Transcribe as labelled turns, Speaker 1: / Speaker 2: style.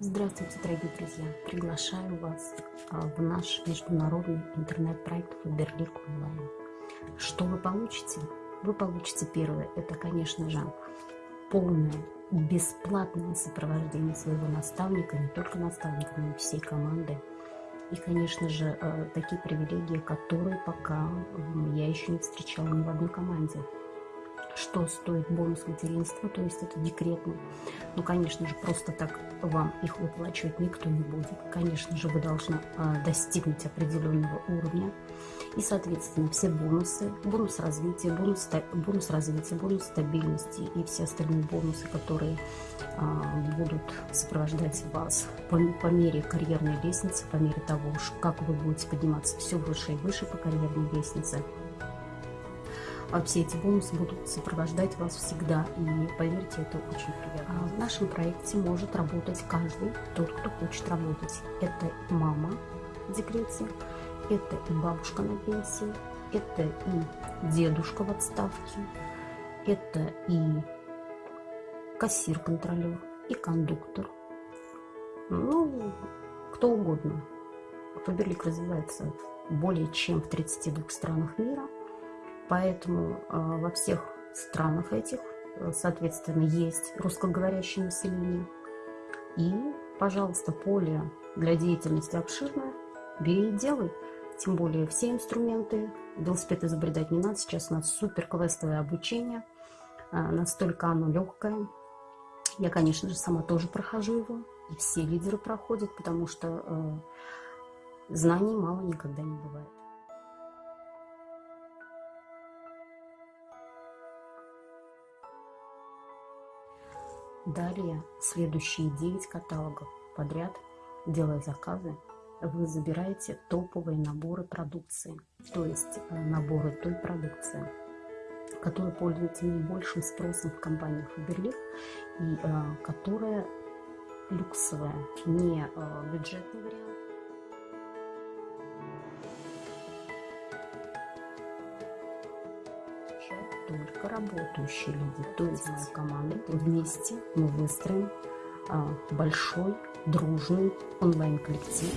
Speaker 1: Здравствуйте, дорогие друзья! Приглашаю вас а, в наш международный интернет-проект Фаберлик онлайн. Что вы получите? Вы получите первое, это, конечно же, полное бесплатное сопровождение своего наставника, не только наставника, но и всей команды. И, конечно же, а, такие привилегии, которые пока я еще не встречала ни в одной команде что стоит бонус материнства, то есть это декретный. Ну, конечно же, просто так вам их выплачивать никто не будет. Конечно же, вы должны э, достигнуть определенного уровня. И, соответственно, все бонусы, бонус развития, бонус, бонус развития, бонус стабильности и все остальные бонусы, которые э, будут сопровождать вас по, по мере карьерной лестницы, по мере того, как вы будете подниматься все выше и выше по карьерной лестнице – а все эти бонусы будут сопровождать вас всегда. И поверьте, это очень приятно. А в нашем проекте может работать каждый, тот, кто хочет работать. Это и мама в декрете, это и бабушка на пенсии, это и дедушка в отставке, это и кассир-контролер, и кондуктор. Ну, кто угодно. Фаберлик развивается более чем в 32 странах мира. Поэтому э, во всех странах этих, э, соответственно, есть русскоговорящее население. И, пожалуйста, поле для деятельности обширное. Бери и делай. Тем более все инструменты. Велосипед изобретать не надо. Сейчас у нас супер квестовое обучение. Э, настолько оно легкое. Я, конечно же, сама тоже прохожу его. И все лидеры проходят, потому что знаний мало никогда не бывает. Далее, следующие 9 каталогов подряд, делая заказы, вы забираете топовые наборы продукции, то есть э, наборы той продукции, которая пользуется наибольшим спросом в компании Faberlic и э, которая люксовая, не э, бюджетный только работающие люди, то есть моя команда. Вместе мы выстроим а, большой, дружный онлайн-коллектив,